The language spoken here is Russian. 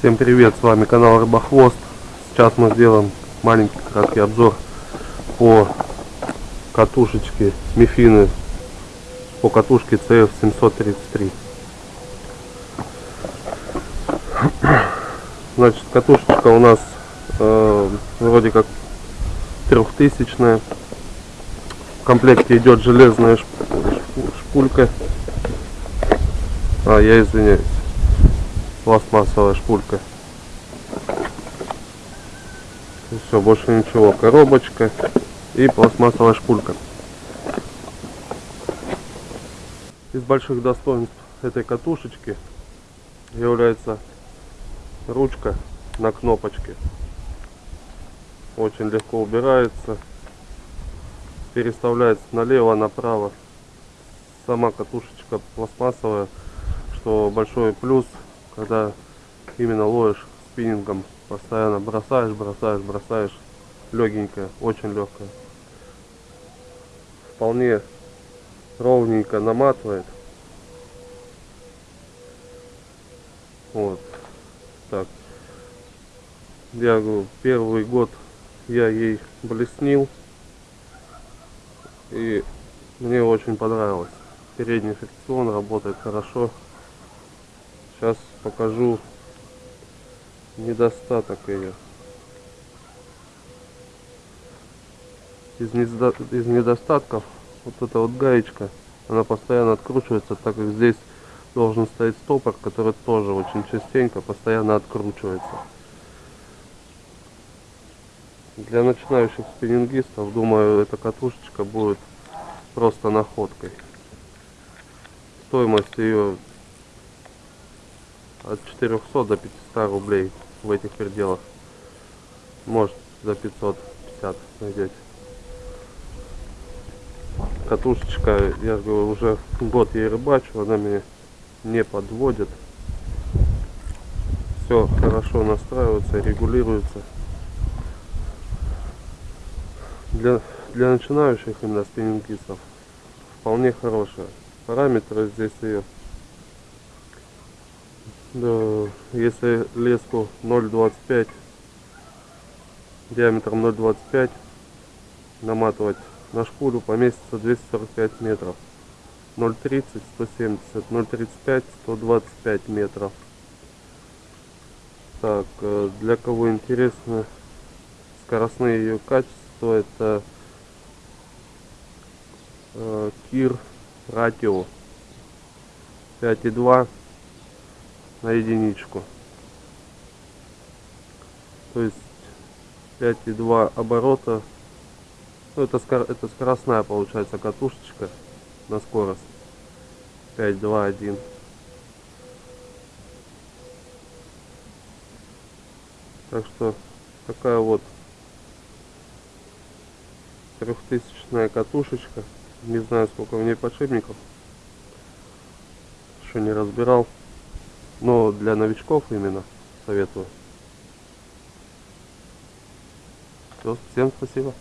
Всем привет, с вами канал Рыбохвост. Сейчас мы сделаем маленький краткий обзор по катушечке Мифины, по катушке CF733. Значит, катушечка у нас э, вроде как трехтысячная. В комплекте идет железная шпулька. А, я извиняюсь пластмассовая шпулька. И все, больше ничего. Коробочка и пластмассовая шпулька. Из больших достоинств этой катушечки является ручка на кнопочке. Очень легко убирается. Переставляется налево, направо. Сама катушечка пластмассовая, что большой плюс когда именно ловишь спиннингом, постоянно бросаешь, бросаешь, бросаешь, легенькая, очень легкая. Вполне ровненько наматывает. Вот. Так. Я говорю, первый год я ей блеснил. И мне очень понравилось. Передний фрикцион работает хорошо. Сейчас покажу недостаток ее. Из, недо... из недостатков вот эта вот гаечка, она постоянно откручивается, так как здесь должен стоять стопор, который тоже очень частенько постоянно откручивается. Для начинающих спиннингистов, думаю, эта катушечка будет просто находкой. Стоимость ее от 400 до 500 рублей в этих пределах. Может за 550 найдете. Катушечка, я говорю, уже год ей рыбачу, она меня не подводит. Все хорошо настраивается, регулируется. Для, для начинающих именно спиннингистов вполне хорошая. Параметры здесь ее да, если леску 0,25 диаметром 0,25 наматывать на шпулю поместится 245 метров. 0,30 170 0,35 125 метров. Так э, для кого интересно скоростные ее качества это э, кир радио. 5,2 на единичку. То есть 5,2 оборота. Ну, это, это скоростная получается катушечка на скорость. 5,2,1. Так что такая вот трехтысячная катушечка. Не знаю сколько в ней подшипников. Еще не разбирал. Но для новичков именно советую. Все, всем спасибо.